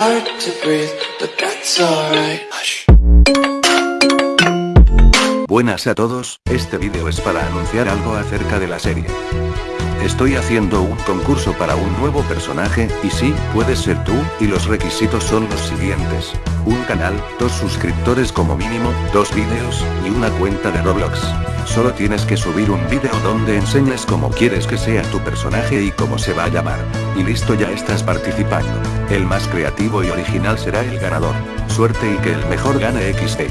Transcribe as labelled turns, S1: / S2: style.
S1: Hard to breathe, but that's alright.
S2: Buenas a todos, este vídeo es para anunciar algo acerca de la serie. Estoy haciendo un concurso para un nuevo personaje, y sí, puedes ser tú, y los requisitos son los siguientes. Un canal, dos suscriptores como mínimo, dos vídeos, y una cuenta de Roblox. Solo tienes que subir un vídeo donde enseñes cómo quieres que sea tu personaje y cómo se va a llamar. Y listo ya estás participando. El más creativo y original será el ganador. Suerte y que el mejor gane XD.